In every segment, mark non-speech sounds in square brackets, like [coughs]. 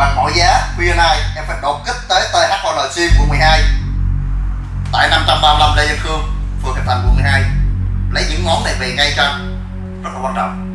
bằng mọi giá khuya nay em phải đột kích tới THOL Sim quận 12 tại 535 Lê Văn Khương, phường Hiệp Thành quận 12 lấy những món này về ngay trong rất là quan trọng.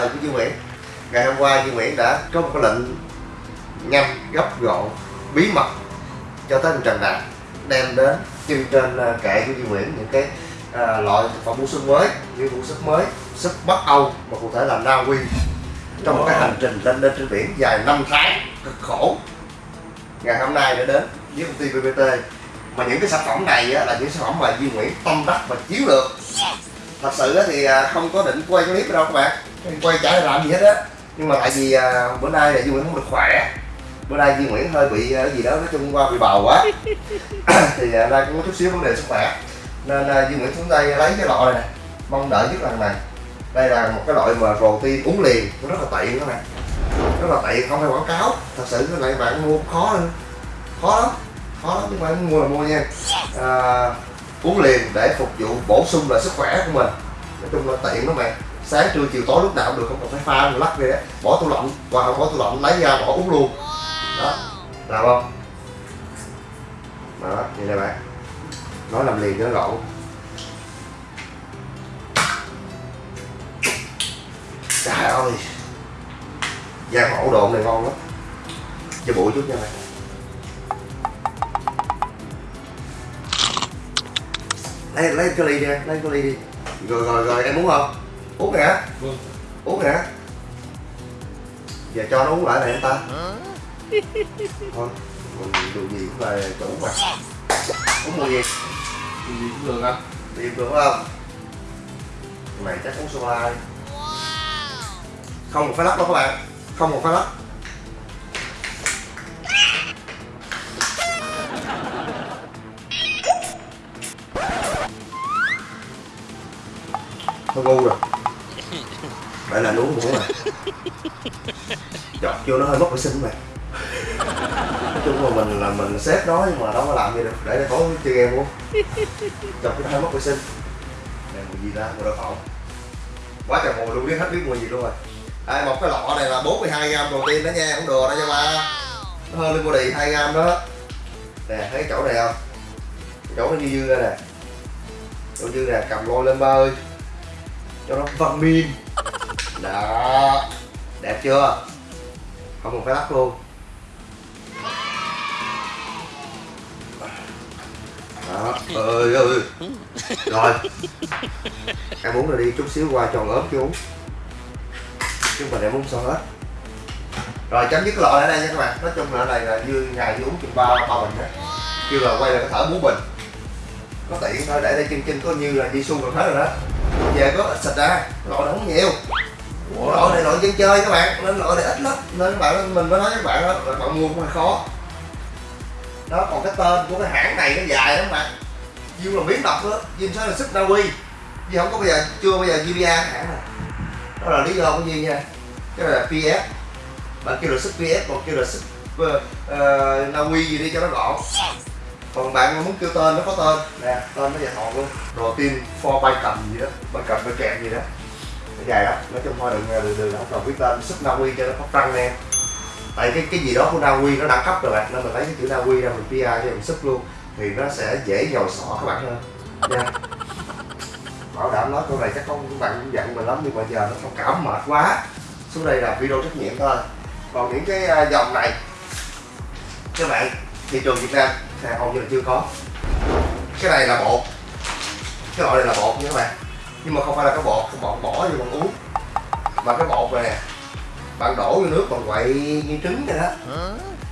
Thời của Duy Nguyễn. Ngày hôm qua Duy Nguyễn đã có một cái lệnh nhanh, gấp gọn, bí mật cho tới anh Trần Đạt đem đến trưng trên à, kệ của Duy Nguyễn những cái à, loại thực phẩm bổ sung mới như bổ sung mới, súp Bắc Âu mà cụ thể là Na Uy trong một cái hành trình lên lên trên biển dài 5 tháng cực khổ. Ngày hôm nay đã đến với công ty BBT mà những cái sản phẩm này á, là những sản phẩm mà Duy Nguyễn tâm đắc và chiếu được. Thật sự á thì à, không có định quay clip đâu các bạn quay trả làm gì hết á. Nhưng mà tại vì à, bữa nay là Duy Nguyễn không được khỏe. Bữa nay Duy Nguyễn hơi bị à, cái gì đó nói chung qua bị bầu quá. [coughs] Thì à, đang có chút xíu vấn đề sức khỏe. Nên à, Duy Nguyễn xuống đây lấy cái loại này nè. Mong đợi nhất lần này. Đây là một cái loại mà protein uống liền. Nó rất là tiện các bạn rất là tiện không phải quảng cáo. Thật sự cái này bạn mua khó hơn khó lắm. Khó lắm nhưng mà mua là mua nha. À, uống liền để phục vụ bổ sung là sức khỏe của mình. Nói chung là tiện lắm bạn sáng trưa chiều tối lúc nào cũng được không cần phải pha rồi lắc về đấy, bỏ tủ lạnh và không bỏ tủ lạnh lấy ra bỏ uống luôn. Đó. Làm không? Đó như này bạn. Nói làm liền cho nó gọn trời ơi. Da hổ độn này ngon lắm. Cho bụi chút nha bạn. Lấy lấy cái ly đi lấy cái ly đi. Rồi rồi rồi em muốn không? Uống nè. Vâng. uống nè. Giờ cho nó uống lại này anh ta thôi mình dù gì cũng là chủ mà. Uống mùi gì? Thì gì cũng được anh tìm được không? Này chắc uống sô la đi không một phải lắc đâu các bạn. Không một phải lắc. Thôi ngu rồi Vậy là uống muỗng rồi. Chọc vô nó hơi mất vệ sinh mày, Nói chung là mình là mình xếp nó nhưng mà đâu có làm gì được Để để tối chơi game luôn Chọc cho nó hơi mất vệ sinh. Này mùi gì ta, mùi đậu phộng. Quá trời mùi luôn biết hết biết mùi gì luôn rồi. Đây một cái lọ này là 42 gram protein đó nha, cũng đùa đó nha ba. Nó hơn lên body 2 gram đó. Nè, thấy chỗ này không? Chỗ nó dư dư ra nè. Chỗ dư nè, cầm lôi lên ba ơi cho nó vitamin đó. Đẹp chưa? Không cần phải lắc luôn. Đó. Ơi ơi rồi. Em uống rồi đi, chút xíu qua tròn ốm chú. uống. Chứ mình em uống sao hết. Rồi, chấm dứt cái loại ở đây nha các bạn. Nói chung là ở đây là như ngày như uống chừng ba ba bình á kêu là quay là có thở bốn bình. Có tiện thôi, để đây chân chân có như là đi xu còn hết rồi đó về có ít xịt ra loại này không nhiều. Loại này loại dân chơi các bạn nên loại này ít lắm. Nên các bạn mình mới nói các bạn đó là bạn mua cũng hơi khó. Đó còn cái tên của cái hãng này nó dài lắm bạn. Diêu là biến độc đó Diêu sẽ là sức Na Uy. Diêu không có bây giờ chưa bây giờ GBA cái hãng này. Đó là lý do của Diêu nha. Cái này là PS bạn kêu là sức PS còn kêu là sức uh, uh, Na Uy gì đi cho nó gọn còn bạn muốn kêu tên nó có tên nè tên nó dài thọn luôn protein for bay cầm gì đó bay cầm bay kèm gì đó nó dài lắm nói chung thôi đừng đừng đừng không cần biết tên sức Na Uy cho nó phát răng nè tại cái cái gì đó của Na Uy nó đẳng cấp rồi bạn nên mình lấy cái chữ Na Uy ra mình PR cho mình sức luôn thì nó sẽ dễ nhồi sọ các bạn hơn nha bảo đảm nói câu này chắc không các bạn cũng giận mình lắm nhưng mà giờ nó thông cảm mệt quá xuống đây là video trách nhiệm thôi còn những cái à, dòng này các bạn thị trường Việt Nam thì hầu như là chưa có. Cái này là bột. Cái loại này là bột nha các bạn. Nhưng mà không phải là cái bột cái bột bỏ vô bạn uống. Mà cái bột này nè bạn đổ vô nước bạn quậy như trứng vậy đó.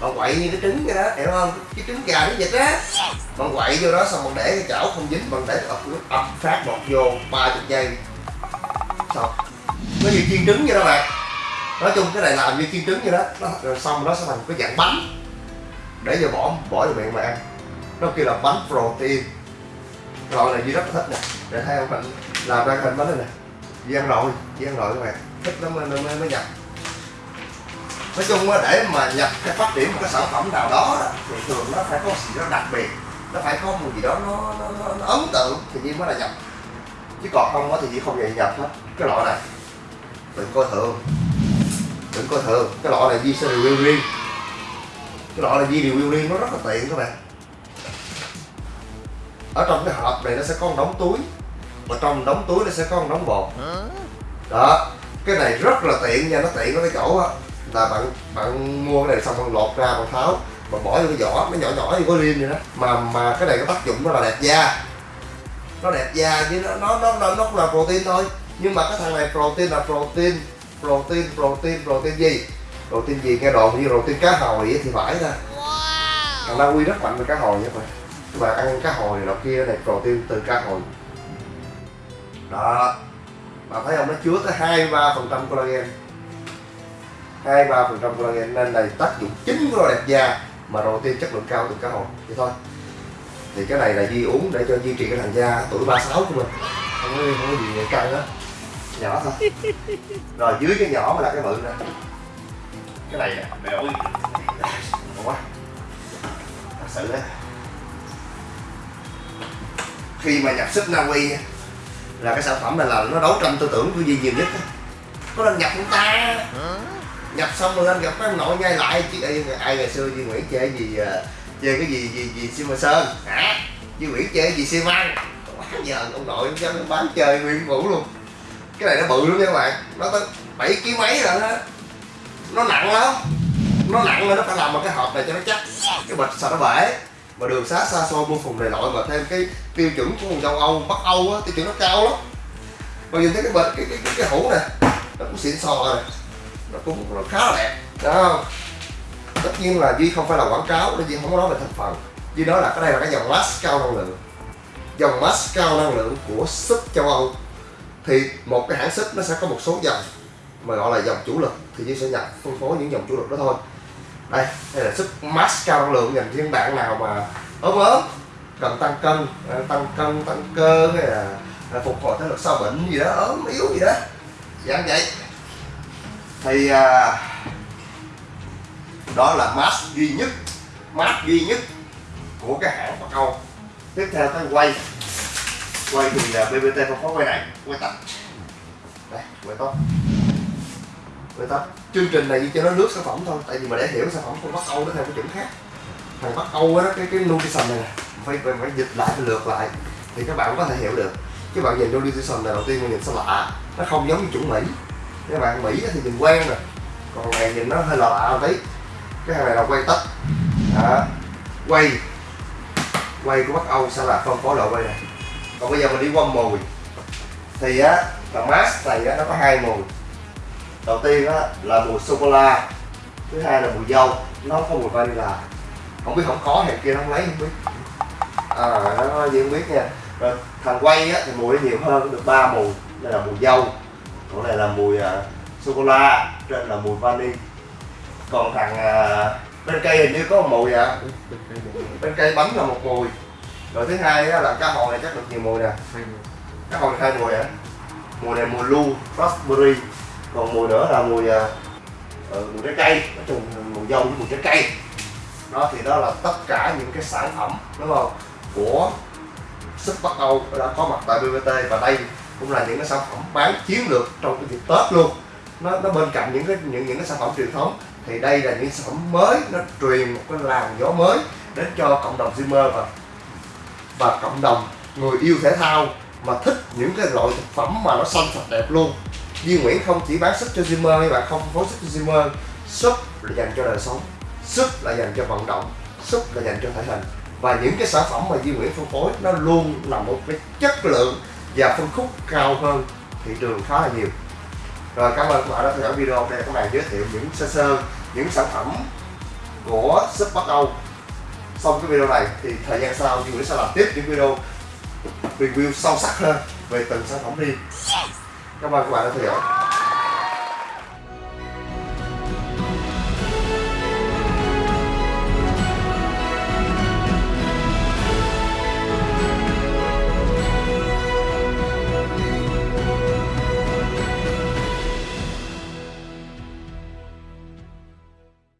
Bạn quậy như cái trứng vậy đó hiểu không? Cái trứng gà nó vịt á. Bạn quậy vô đó xong bạn để cái chảo không dính bạn để ập nước ập phát bột vô ba chục giây. Xong. Nó như chiên trứng vậy đó bạn. Nói chung cái này làm như chiên trứng vậy đó. Nó, rồi xong nó sẽ thành cái dạng bánh để vô bỏ bỏ vô miệng mà ăn. Nó kêu là bánh protein. Loại này Duy rất là thích nè. Để thấy không bạn làm ra hình bánh này nè. Duy ăn rồi Duy ăn rồi các bạn. Thích lắm, mới, mới, mới nhập. Nói chung á, để mà nhập cái phát triển một cái sản phẩm nào đó đó, thì thường nó phải có gì đó đặc biệt. Nó phải có một gì đó nó, nó, nó, nó ấn tượng thì Duy mới là nhập. Chứ còn không á thì Duy không vậy nhập hết cái loại này. Đừng coi thường. Đừng coi thường. Cái loại này Duy sẽ review riêng cái loại này điều review liên nó rất là tiện các bạn. Ở trong cái hộp này nó sẽ có một đống túi và trong đống túi nó sẽ có một đống bột. Đó cái này rất là tiện nha nó tiện ở cái chỗ á là bạn bạn mua cái này xong bạn lột ra bạn tháo bạn bỏ vô cái vỏ nó nhỏ nhỏ như có liêm vậy đó. Mà mà cái này có tác dụng nó là đẹp da. Nó đẹp da chứ nó nó nó nó, nó là protein thôi. Nhưng mà cái thằng này protein là protein protein protein protein gì? Protein gì? Nghe đồn như protein cá hồi thì phải ra thằng Na Uy rất mạnh về cá hồi nha các bạn các bạn ăn cá hồi này kia này protein từ cá hồi. Đó. Bạn thấy không? Nó chứa tới hai ba phần trăm collagen. Hai ba phần trăm collagen nên này tác dụng chính của đẹp da mà protein chất lượng cao từ cá hồi. Vậy thôi. Thì cái này là Di uống để cho duy trì cái làn da tuổi 36 của mình. Không có, không có gì căng á. Nhỏ thôi. [laughs] Rồi dưới cái nhỏ mà là cái bự nè cái này à, mẹ ơi. Ngon quá thật sự đấy khi mà nhập sức Na Uy là cái sản phẩm này là nó đấu tranh tư tưởng của gì nhiều nhất có lần nhập chúng ta. Nhập xong rồi anh gặp cái ông nội ngay lại chứ ai, ai ngày xưa Duy Nguyễn chơi gì ờ, chơi cái gì gì gì siêu sơn? Hả? Duy Nguyễn chơi gì siêu măng quá giờ ông nội ông dám bán chơi nguyên vũ luôn. Cái này nó bự lắm nha các bạn. Nó tới bảy ký mấy rồi đó nó nặng lắm. Nó nặng rồi nó phải làm một cái hộp này cho nó chắc. Cái bịch sợ nó bể. Mà đường xá xa xôi mua phùng này loại mà thêm cái tiêu chuẩn của vùng châu Âu Bắc Âu á tiêu chuẩn nó cao lắm. Mà nhìn thấy cái bịch cái cái cái, cái hũ này nó cũng xịn sò rồi nó cũng nó khá là đẹp. Đó không? Tất nhiên là duy không phải là quảng cáo nên duy không có nói về thành phần. Duy nói là cái đây là cái dòng mask cao năng lượng. Dòng mask cao năng lượng của súp châu âu. Thì một cái hãng súp nó sẽ có một số dòng mà gọi là dòng chủ lực thì chỉ sẽ nhập phân phối những dòng chủ lực đó thôi. Đây đây là sức max cao năng lượng dành cho những bạn nào mà ốm ốm cần tăng cân à, tăng cân tăng cơ hay là à, phục hồi thể lực sau bệnh gì đó ốm yếu gì đó. Dạng vậy thì à, đó là mask duy nhất mask duy nhất của cái hãng Bắc Âu. Tiếp theo tới quay. Quay thì là BBT không có quay này quay tắt. Đây quay tốt người ta chương trình này chỉ cho nó nước sản phẩm thôi tại vì mà để hiểu sản phẩm của Bắc Âu nó theo cái chuẩn khác. Thằng Bắc Âu á cái cái nutrition này nè phải, phải phải dịch lại phải lượt lại thì các bạn có thể hiểu được. Các bạn nhìn nutrition này đầu tiên mình nhìn sao lạ nó không giống như chuẩn Mỹ. Các bạn Mỹ thì nhìn quen rồi còn này nhìn nó hơi lạ lạ một tí. Cái hàng này là quay tất. Đó. quay. Quay của Bắc Âu sẽ là phân phối loại quay này. Còn bây giờ mình đi qua mùi thì á là mask này á, nó có hai mùi đầu tiên á là mùi sô cô la. Thứ hai là mùi dâu. Nó có mùi vanilla. Không biết không có hàng kia nó không lấy không biết. À nó gì không biết nha. Rồi thằng quay á thì mùi nó nhiều hơn được ba mùi. Đây là mùi dâu còn này là mùi uh, sô cô la trên là mùi vani. Còn thằng uh, bên cây hình như có một mùi à. Bên cây bánh là một mùi. Rồi thứ hai á, là cá hồi này chắc được nhiều mùi nè. Cá hồi hai mùi à mùi này mùi lu raspberry còn mùi nữa là mùi uh, mùi trái cây. Nói chung mùi dâu với mùi trái cây. Đó thì đó là tất cả những cái sản phẩm đúng không của sức Bắc Âu đã có mặt tại BBT và đây cũng là những cái sản phẩm bán chiến lược trong cái dịp Tết luôn. Nó nó bên cạnh những cái những những cái sản phẩm truyền thống. Thì đây là những sản phẩm mới nó truyền một cái làn gió mới đến cho cộng đồng Zimmer và và cộng đồng người yêu thể thao mà thích những cái loại thực phẩm mà nó xanh sạch đẹp luôn. Duy Nguyễn không chỉ bán súp cho Zimmer các bạn không phối súp cho Zimmer. Súp là dành cho đời sống, súp là dành cho vận động, súp là dành cho thể hình. Và những cái sản phẩm mà Duy Nguyễn phân phối, nó luôn là một cái chất lượng và phân khúc cao hơn thị trường khá là nhiều. Rồi, cảm ơn các bạn đã theo dõi video. Đây các bạn giới thiệu những sơ sơ những sản phẩm của súp Bắc Âu xong cái video này thì thời gian sau Duy Nguyễn sẽ làm tiếp những video review sâu sắc hơn về từng sản phẩm riêng cảm ơn các bạn đã theo dõi